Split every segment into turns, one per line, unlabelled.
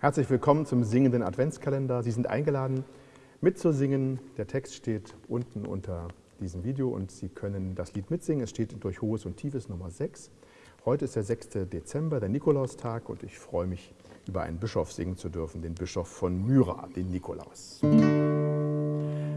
Herzlich willkommen zum singenden Adventskalender. Sie sind eingeladen, mitzusingen. Der Text steht unten unter diesem Video und Sie können das Lied mitsingen. Es steht durch Hohes und Tiefes Nummer 6. Heute ist der 6. Dezember, der Nikolaustag, und ich freue mich, über einen Bischof singen zu dürfen, den Bischof von Myra, den Nikolaus.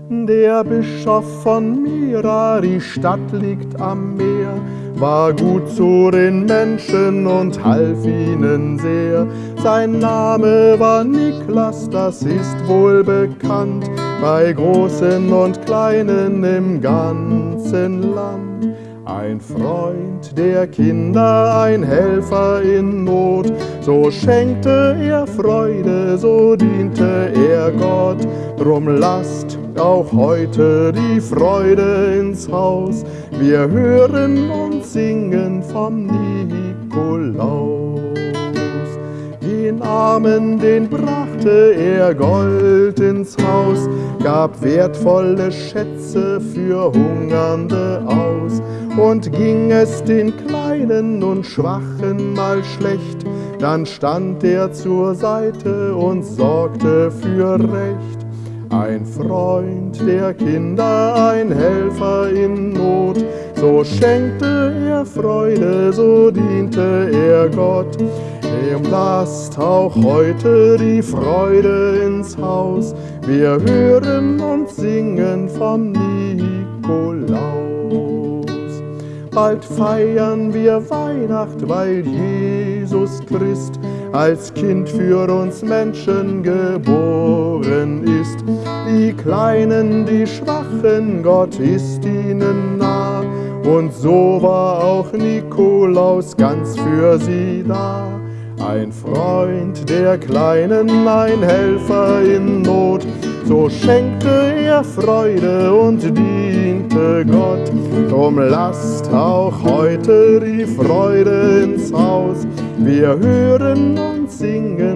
Der Bischof von Myra, die Stadt liegt am Meer, war gut zu den Menschen und half ihnen sehr. Sein Name war Niklas, das ist wohl bekannt, bei Großen und Kleinen im ganzen Land. Ein Freund der Kinder, ein Helfer in Not, so schenkte er Freude, so diente er Gott. Drum lasst auch heute die Freude ins Haus, wir hören und singen vom Nikolaus. Den Armen, den brachte er Gold ins Haus, gab wertvolle Schätze für Hungernde aus. Und ging es den Kleinen und Schwachen mal schlecht, dann stand er zur Seite und sorgte für Recht. Ein Freund der Kinder, ein Helfer in Not, so schenkte er Freude, so diente er Gott. Ihm lasst auch heute die Freude ins Haus, wir hören und singen vom Nikolaus. Bald feiern wir Weihnacht, weil Jesus Christ als Kind für uns Menschen geboren ist. Die Kleinen, die Schwachen, Gott ist ihnen nah. Und so war auch Nikolaus ganz für sie da. Ein Freund der Kleinen, ein Helfer in Not, so schenkte er Freude und diente Gott. Drum lasst auch heute die Freude ins Haus, wir hören und singen